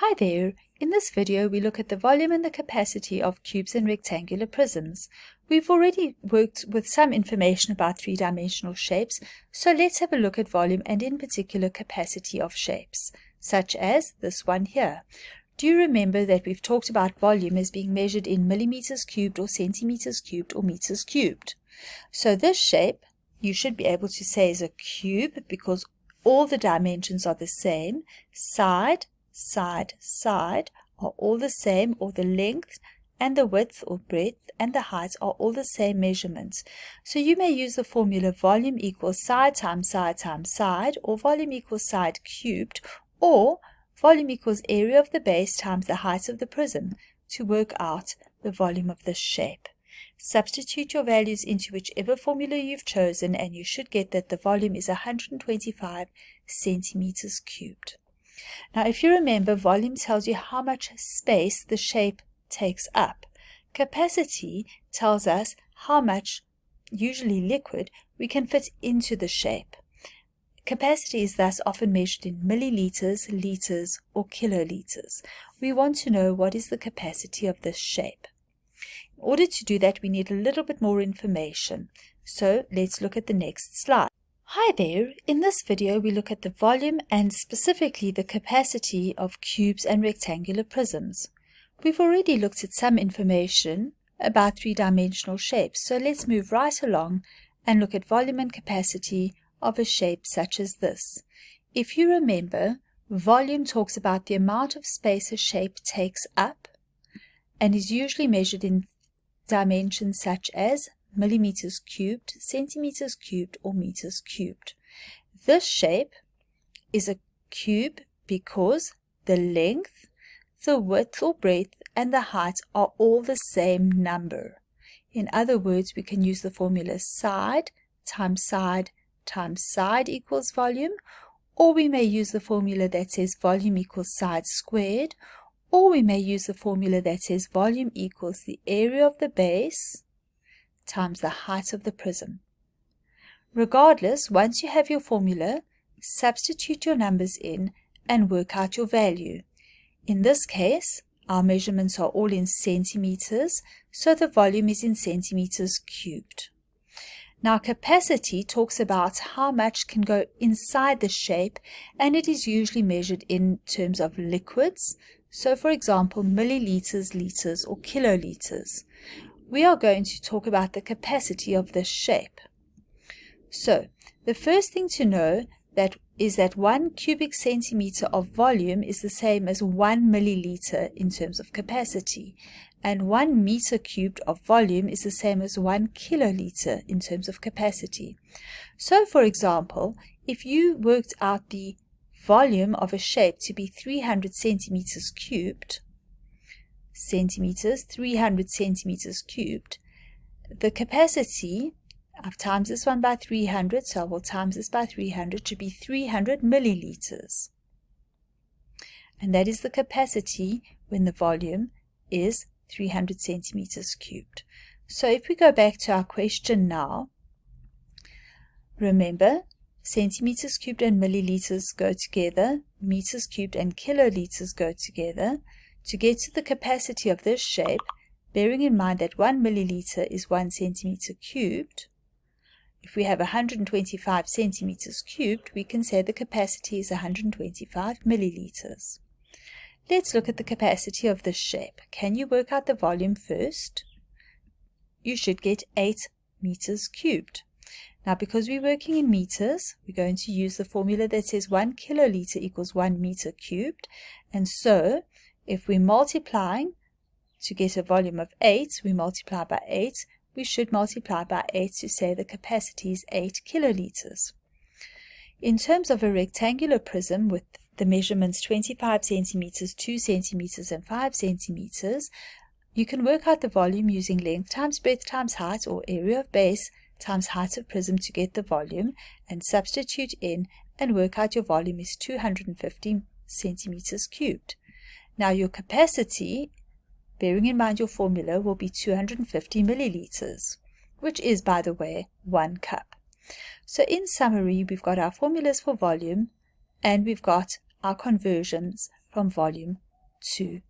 Hi there! In this video we look at the volume and the capacity of cubes and rectangular prisms. We've already worked with some information about three-dimensional shapes, so let's have a look at volume and in particular capacity of shapes, such as this one here. Do you remember that we've talked about volume as being measured in millimeters cubed or centimeters cubed or meters cubed? So this shape you should be able to say is a cube because all the dimensions are the same, side, side, side are all the same or the length and the width or breadth and the height are all the same measurements. So you may use the formula volume equals side times side times side or volume equals side cubed or volume equals area of the base times the height of the prism to work out the volume of this shape. Substitute your values into whichever formula you've chosen and you should get that the volume is 125 centimeters cubed. Now, if you remember, volume tells you how much space the shape takes up. Capacity tells us how much, usually liquid, we can fit into the shape. Capacity is thus often measured in milliliters, liters, or kiloliters. We want to know what is the capacity of this shape. In order to do that, we need a little bit more information. So let's look at the next slide. Hi there! In this video we look at the volume and specifically the capacity of cubes and rectangular prisms. We've already looked at some information about three-dimensional shapes, so let's move right along and look at volume and capacity of a shape such as this. If you remember, volume talks about the amount of space a shape takes up and is usually measured in dimensions such as millimeters cubed, centimeters cubed, or meters cubed. This shape is a cube because the length, the width or breadth, and the height are all the same number. In other words, we can use the formula side times side times side equals volume, or we may use the formula that says volume equals side squared, or we may use the formula that says volume equals the area of the base times the height of the prism. Regardless, once you have your formula, substitute your numbers in and work out your value. In this case, our measurements are all in centimeters, so the volume is in centimeters cubed. Now capacity talks about how much can go inside the shape and it is usually measured in terms of liquids. So for example, milliliters, liters or kiloliters we are going to talk about the capacity of this shape. So, the first thing to know that is that one cubic centimeter of volume is the same as one milliliter in terms of capacity, and one meter cubed of volume is the same as one kiloliter in terms of capacity. So, for example, if you worked out the volume of a shape to be 300 centimeters cubed, centimeters, 300 centimeters cubed. The capacity, I've times this one by 300, so I will times this by 300, to be 300 milliliters. And that is the capacity when the volume is 300 centimeters cubed. So if we go back to our question now, remember centimeters cubed and milliliters go together, meters cubed and kiloliters go together. To get to the capacity of this shape, bearing in mind that 1 milliliter is 1 centimeter cubed, if we have 125 centimeters cubed, we can say the capacity is 125 milliliters. Let's look at the capacity of this shape. Can you work out the volume first? You should get 8 meters cubed. Now, because we're working in meters, we're going to use the formula that says 1 kiloliter equals 1 meter cubed. And so, if we're multiplying to get a volume of 8, we multiply by 8. We should multiply by 8 to say the capacity is 8 kiloliters. In terms of a rectangular prism with the measurements 25 centimeters, 2 centimeters, and 5 centimeters, you can work out the volume using length times breadth times height or area of base times height of prism to get the volume and substitute in and work out your volume is 250 centimeters cubed. Now your capacity, bearing in mind your formula, will be 250 milliliters, which is, by the way, one cup. So in summary, we've got our formulas for volume and we've got our conversions from volume 2.